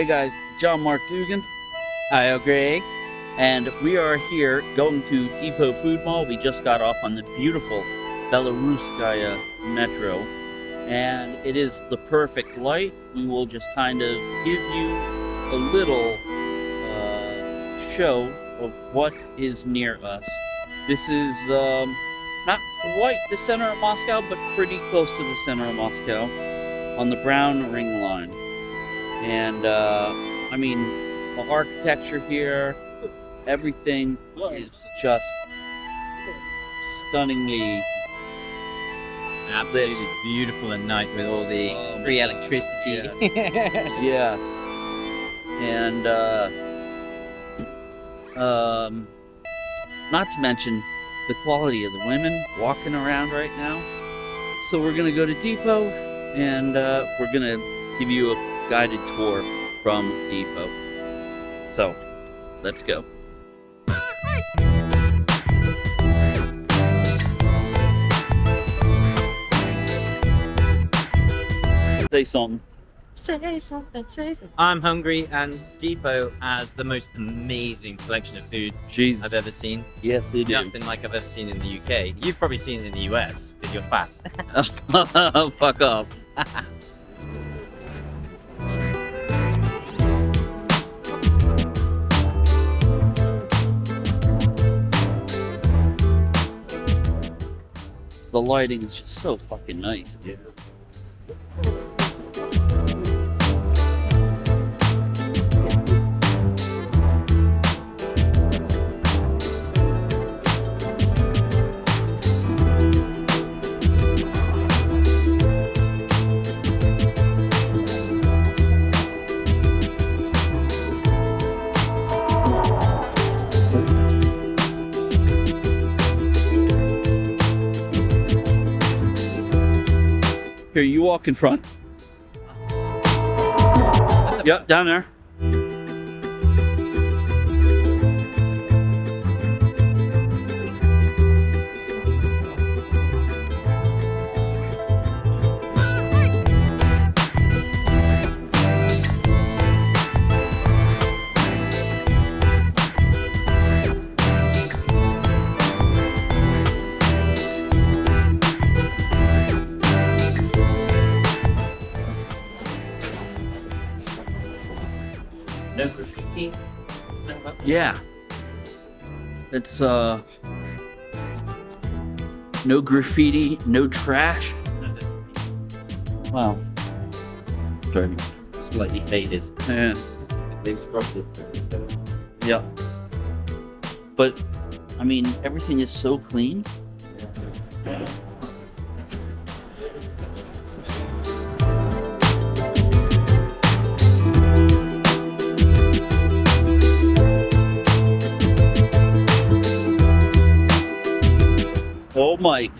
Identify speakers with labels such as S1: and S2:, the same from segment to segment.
S1: Hey guys, John Mark Dougan,
S2: Hi, Greg.
S1: and we are here going to Depot Food Mall. We just got off on the beautiful Belaruskaya Metro, and it is the perfect light. We will just kind of give you a little uh, show of what is near us. This is um, not quite the center of Moscow, but pretty close to the center of Moscow on the Brown Ring Line. And uh, I mean, the architecture here, everything is just stunningly.
S2: Absolutely beautiful at night with all the
S1: Um,
S2: free electricity.
S1: Yes. And uh, um, not to mention the quality of the women walking around right now. So we're gonna go to Depot, and uh, we're gonna give you a guided tour from Depot. So, let's go. Say something.
S3: Say something, say something.
S2: I'm hungry, and Depot has the most amazing selection of food
S1: Jeez.
S2: I've ever seen.
S1: Yes, they do.
S2: Nothing like I've ever seen in the UK. You've probably seen it in the US because you're fat.
S1: Fuck off. the lighting is just so fucking nice, dude. You walk in front. Yep, down there. Yeah. It's uh no graffiti, no trash. Wow. Sorry.
S2: Slightly faded.
S1: Yeah.
S2: They've scrubbed it.
S1: Yeah. But I mean everything is so clean. Oh Mike.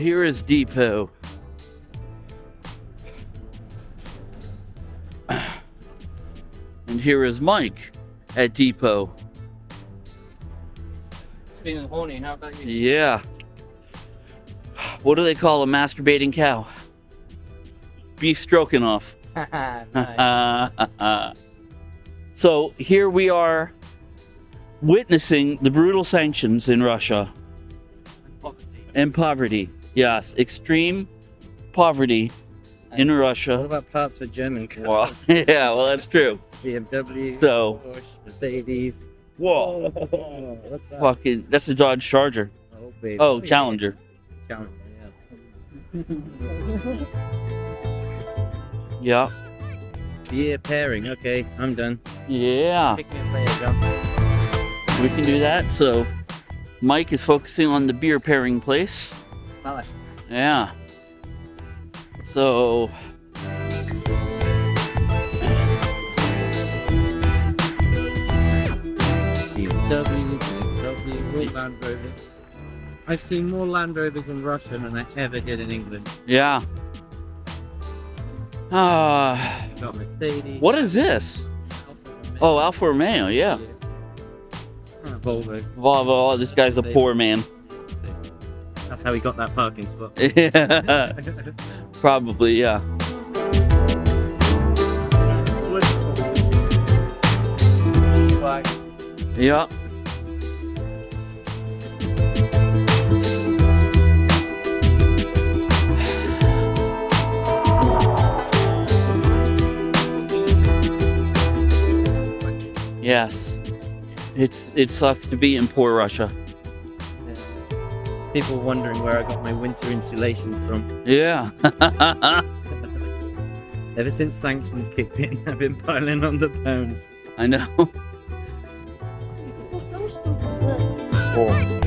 S1: Here is Depot. And here is Mike at Depot.
S2: Feeling horny, how about you?
S1: Yeah. What do they call a masturbating cow? Beef stroking off. so here we are witnessing the brutal sanctions in Russia and poverty. Yes, extreme poverty in Russia.
S2: What about parts for German
S1: Well,
S2: cars?
S1: yeah, well, that's true.
S2: BMW,
S1: So-
S2: Porsche, Mercedes.
S1: Whoa.
S2: Oh, what's that?
S1: Fucking, that's a Dodge Charger.
S2: Oh, baby.
S1: Oh,
S2: yeah.
S1: Challenger.
S2: Challenger, yeah.
S1: Yeah.
S2: Beer pairing. Okay, I'm done.
S1: Yeah.
S2: Pick me a player, John.
S1: We can do that. So Mike is focusing on the beer pairing place.
S2: Smell it.
S1: Yeah. So
S2: BMW, BMW, Land Rover. I've seen more Land Rovers in Russia than I ever did in England.
S1: yeah. Ah,
S2: Got Mercedes.
S1: what is this? Oh, Alfa Romeo. Yeah.
S2: Ah, Volvo.
S1: Volvo. Oh, this guy's a poor man.
S2: That's how he got that parking slot.
S1: Yeah. Probably. Yeah. Yeah. Yes. It's it sucks to be in poor Russia.
S2: People wondering where I got my winter insulation from.
S1: Yeah.
S2: Ever since sanctions kicked in, I've been piling on the pounds.
S1: I know. Oh.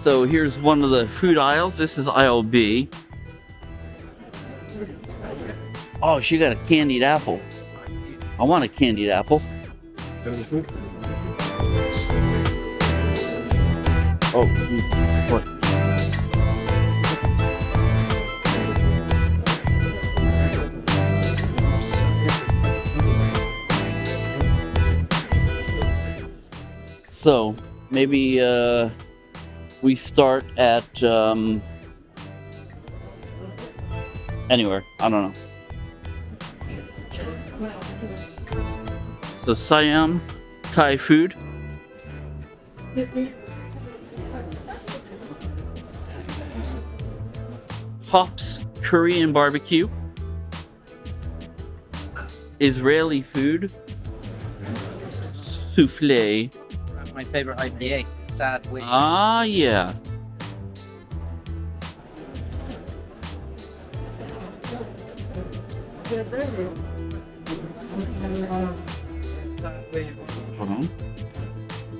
S1: So here's one of the food aisles. This is aisle B. Oh, she got a candied apple. I want a candied apple. Oh, what? So maybe uh, we start at um, anywhere. I don't know. So Siam Thai food. Hops Korean barbecue. Israeli food. Souffle.
S2: My favorite IPA, Sad Wing.
S1: Ah, yeah.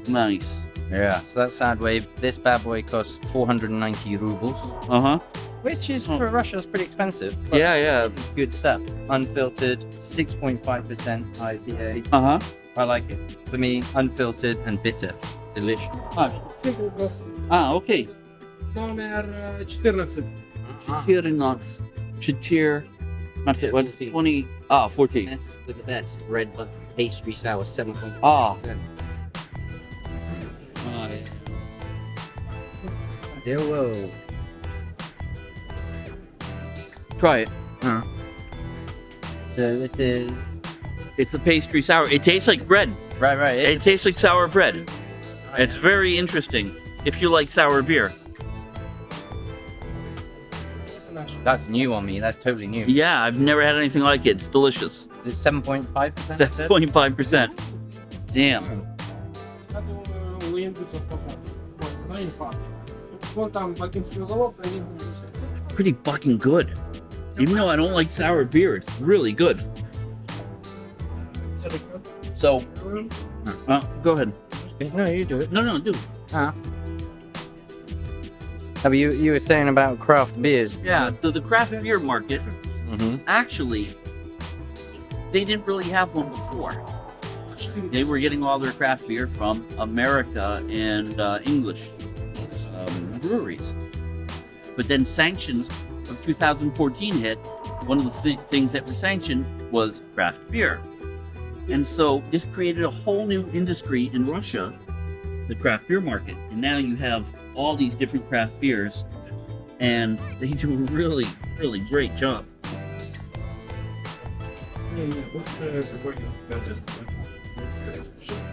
S1: Nice.
S2: Yeah, so that's Sad Wave. This bad boy costs 490 rubles,
S1: Uh huh.
S2: which is
S1: Oh.
S2: for Russia, it's pretty expensive. but
S1: Yeah, yeah.
S2: it's good stuff. Unfiltered, 6.5% IPA.
S1: Uh huh.
S2: I like it. For me, unfiltered and bitter. Delicious.
S1: Ah, ah, okay.
S4: Номер э, 14.
S1: Chetir not. Chetir. Not
S5: Yeah,
S1: what's
S5: 14.
S1: 20. Ah, 14.
S5: That's, look at that. It's red but pastry sour, 7.5.
S1: Ah.
S2: Hello.
S1: Try it.
S2: So this is
S1: It's a pastry sour. It tastes like bread.
S2: right, right.
S1: It tastes like sour bread. Oh, it's very interesting if you like sour beer.
S2: That's new on me. That's totally new.
S1: Yeah, I've never had anything like it. It's delicious.
S2: It's 7.5 percent.
S1: 7.5%. Damn.
S4: Hmm.
S1: Pretty fucking good. Even though I don't like sour beer, it's really good. So, uh, go ahead.
S2: No, you do it.
S1: No, no, do
S2: it. Huh? You, you were saying about craft beers.
S1: Yeah, so the craft beer market,
S2: mm -hmm.
S1: actually, they didn't really have one before. They were getting all their craft beer from America and uh, English breweries. But then sanctions of 2014 hit. One of the things that were sanctioned was craft beer. And so this created a whole new industry in Russia, the craft beer market. And now you have all these different craft beers, and they do a really, really great job.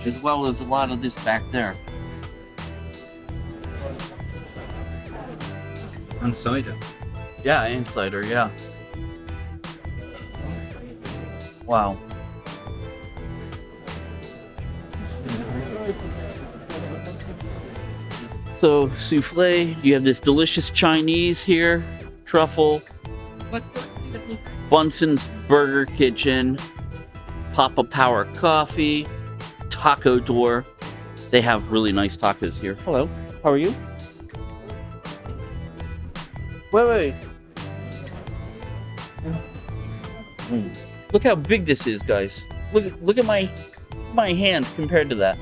S1: As well as a lot of this back there.
S2: And cider.
S1: Yeah, and cider, yeah. Wow. So, souffle, you have this delicious Chinese here, truffle,
S5: What's the,
S1: Bunsen's Burger Kitchen, Papa Power Coffee, Taco Door. They have really nice tacos here. Hello, how are you? Wait, wait. Mm. Look how big this is, guys. Look, look at my my hand compared to that.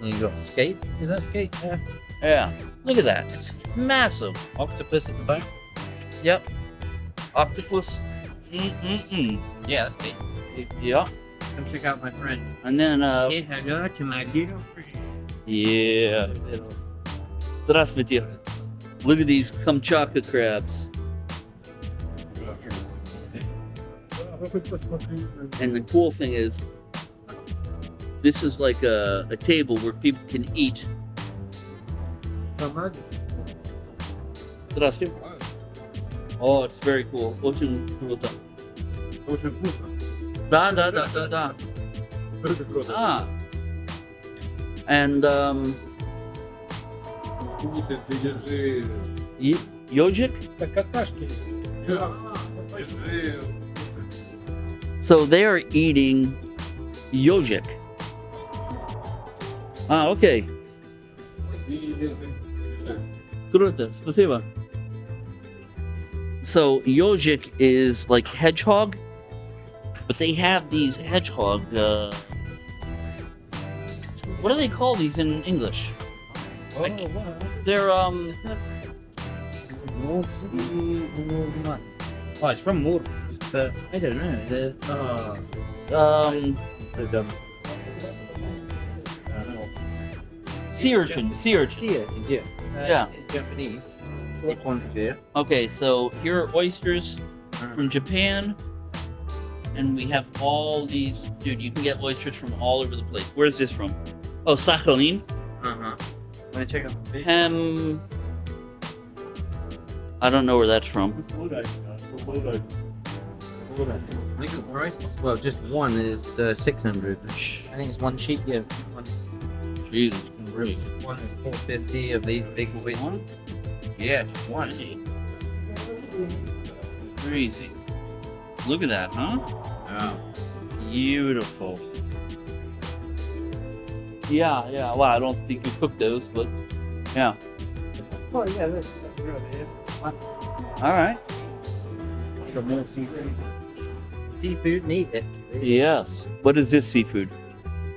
S2: And you got skate. Is that skate? Yeah.
S1: Yeah, look at that. It's massive.
S2: Octopus at the back.
S1: Yep. Octopus. Mm-mm-mm.
S2: Yeah, that's tasty.
S1: Yeah.
S2: Come check out my friend.
S1: And then, uh,
S2: Say hello to my little friend.
S1: yeah. Здравствуйте. Look at these Kamchatka crabs.
S4: А хоть посмотри.
S1: And the cool thing is, this is like a, a table where people can eat.
S4: Канадец.
S1: Здравствуйте. Oh, it's very cool. Очень круто.
S4: Очень вкусно.
S1: Да, да, да, да, да.
S4: Это круто.
S1: Ah. And, um,
S4: Вкусно, держи.
S1: y- yojik?
S4: Так какашки. Держи.
S1: So they are eating yojik. Ah, okay. Круто, спасибо. So yojik is like hedgehog, but they have these hedgehog. Uh, what do they call these in English?
S2: Oh,
S1: They're um.
S2: Oh, it's from Moore. But I don't know. The oh,
S1: Um,
S2: so dumb.
S1: sea urchin. Sea urchin.
S2: See it? Yeah. Uh,
S1: Yeah.
S2: Japanese. Big one here.
S1: Okay, so here are oysters from Japan. And we have all these. Dude, you can get oysters from all over the place. Where's this from? Oh, Sakhalin.
S2: Huh. Want to check out the fish?
S1: Hem. I don't know where that's from.
S2: Look at the price. Well, just one is uh, six hundred. I think it's one sheet. Yeah, one.
S1: Jesus, really?
S2: One is four fifty of these big ones.
S1: One? Yeah, just one. Crazy. Look at that, huh?
S2: Oh.
S1: Beautiful. Yeah, yeah. Well, I don't think you cook those, but yeah.
S4: Oh, yeah, that's that's really it.
S1: All right.
S4: Some more seafood.
S2: Seafood, need it.
S1: Yes. What is this seafood?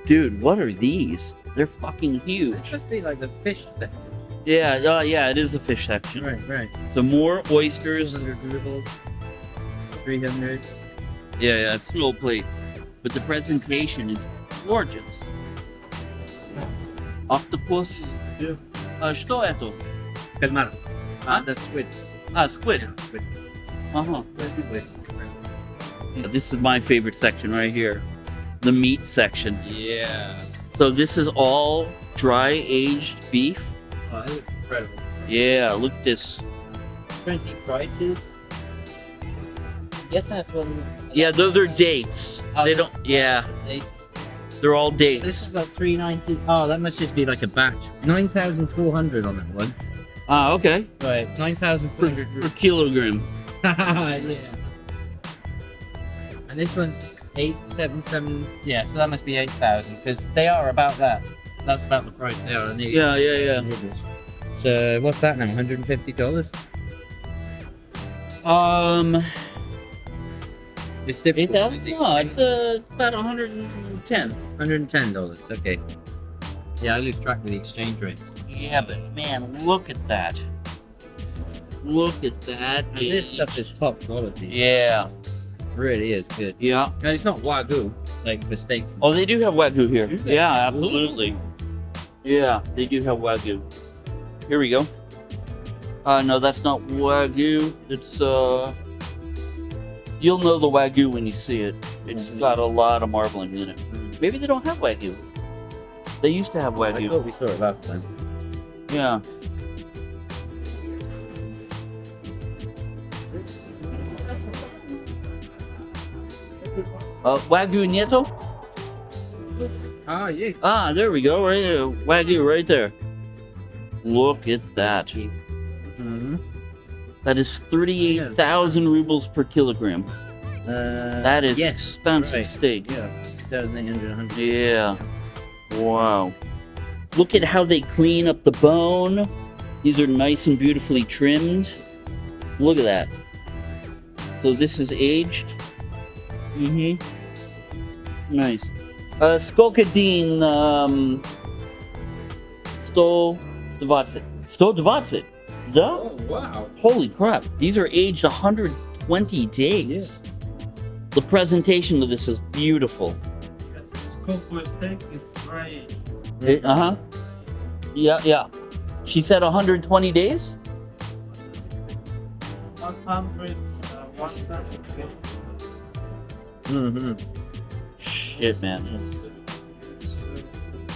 S1: Dude, what are these? They're fucking huge.
S2: It
S1: huge.
S2: should be like the fish section.
S1: Yeah, uh, yeah, it is a fish section.
S2: Right, right.
S1: So more oysters.
S2: Hundred rubles. Three hundred.
S1: Yeah, yeah, it's a little plate. But the presentation is gorgeous octopus.
S4: Yeah.
S1: A što je
S2: to?
S1: Kalmar. A?
S2: The squid.
S1: Ah, squid. Yeah,
S2: squid.
S1: Uh-huh. This is my favorite section right here. The meat section.
S2: Yeah.
S1: So this is all dry aged beef.
S2: Oh, that looks incredible.
S1: Yeah, look this.
S5: Crazy prices. Yes, that's what.
S1: Yeah, those are dates.
S5: Oh,
S1: they don't. Yeah.
S5: Dates
S1: they're all dates.
S5: This has got three ninety.
S2: Oh, that must just be like a batch. Nine thousand four hundred on that one.
S1: Ah, okay.
S2: Right. 9,400
S1: Per, per kilogram.
S2: yeah. And this one's eight seven seven. Yeah, so that must be eight thousand because they are about that. That's about the price they are.
S1: Yeah, yeah, yeah.
S2: So what's that now? One hundred and fifty dollars.
S1: Um
S2: It's difficult.
S1: thousand? No, it's uh, about 110.
S2: Hundred and ten dollars. Okay. Yeah, I lose track of the exchange rates.
S1: Yeah, but man, look at that. Look at that.
S2: And this stuff is top quality.
S1: Yeah,
S2: really is good.
S1: yeah.
S2: And it's not wagyu like the steak.
S1: Oh, they do have wagyu here. Yeah, absolutely. Yeah, they do have wagyu. Here we go. Uh, no, that's not wagyu. It's uh, you'll know the wagyu when you see it. It's got a lot of marbling in it. Maybe they don't have wagyu. They used to have
S2: I
S1: wagyu.
S2: thought we saw it last time.
S1: Yeah. Uh, wagyu nieto?
S2: Ah, yeah.
S1: Ah, there we go. Right there. Wagyu right there. Look at that. That is 38,000 rubles per kilogram.
S2: Uh,
S1: That is
S2: yes,
S1: expensive
S2: right.
S1: steak.
S2: Yeah, 2,800.
S1: Yeah. Wow. look at how they clean up the bone. These are nice and beautifully trimmed. Look at that. So this is aged. Mm-hmm. Nice. Uh, Skolkadine, um, 120. 120. The?
S4: Oh, wow.
S1: Holy crap. These are aged 120 days. Yeah. The presentation of this is beautiful.
S2: Yes, it's cooked for steak. It's fried.
S1: Uh huh. Yeah, yeah. She said 120 days?
S2: 100, uh, 100.
S1: Mm-hmm. Shit, man.
S2: It's,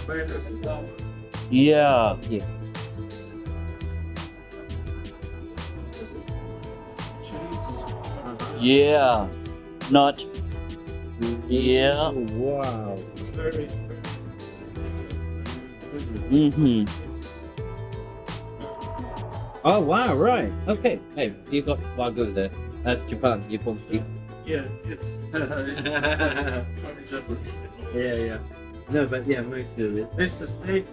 S2: better than that.
S1: Yeah. Yeah. Not. Yeah.
S2: Oh, wow.
S4: Very,
S1: Mm-hmm.
S2: Oh, wow, right. Okay. Hey, you got Wagyu there. That's Japan. Japan steak.
S4: yeah, it's,
S2: Yeah, yeah. No, but yeah, most of it.
S4: This is steak.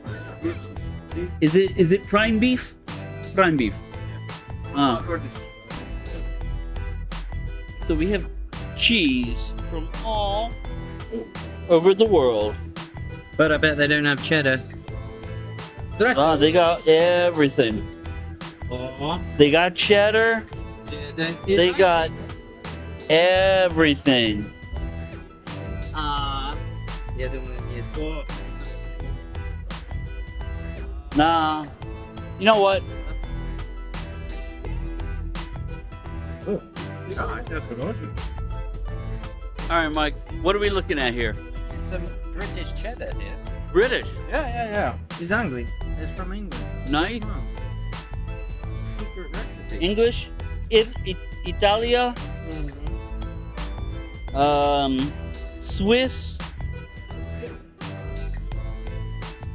S4: This is steak.
S1: Is it is it prime beef? Prime beef. Ah. So we have cheese from all over the world.
S2: But I bet they don't have cheddar.
S1: Ah, they got everything.
S2: Oh,
S1: They got cheddar. They got everything.
S2: The other one is. Oh.
S1: Nah. You know what?
S4: Yeah, I definitely.
S1: All right, Mike. What are we looking at here?
S5: Some British cheddar here.
S1: British.
S2: Yeah, yeah, yeah. It's Angli. It's from England.
S1: Nice.
S2: Secret recipe.
S1: English. It, it, Italia. Um, Swiss.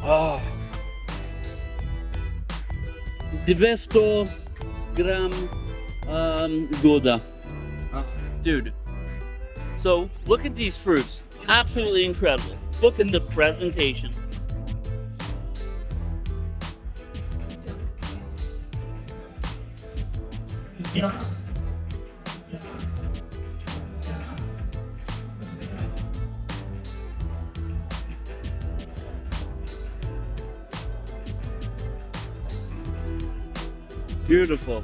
S1: Oh. 200 gram um, Gouda. Dude. So, look at these fruits. Absolutely incredible. Look at the presentation. Beautiful.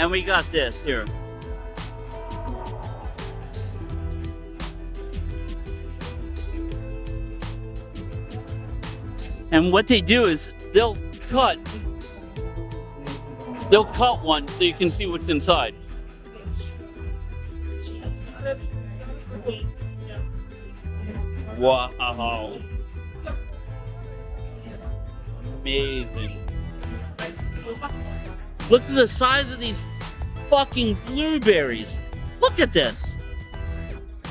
S1: And we got this here. And what they do is they'll cut they'll cut one so you can see what's inside. Wow. Amazing. Look at the size of these fucking blueberries. Look at this.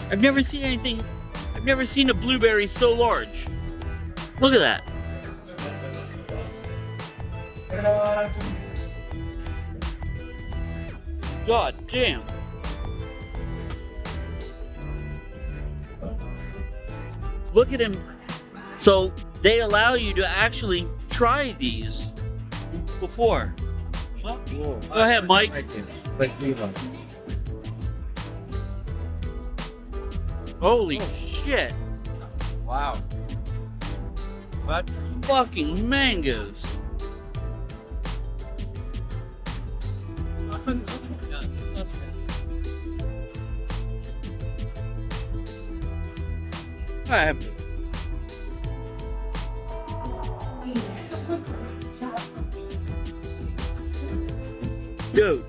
S1: I've never seen anything. I've never seen a blueberry so large. Look at that. God damn. Look at him. So they allow you to actually try these before.
S2: Whoa.
S1: Go ahead, Mike.
S2: But leave us.
S1: Holy oh. shit.
S5: Wow. What?
S1: Fucking mangoes. Alright. Dude.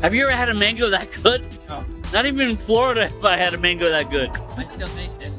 S1: Have you ever had a mango that good?
S2: No.
S1: Not even in Florida have I had a mango that good.
S2: I still make it.
S1: Fuck, man.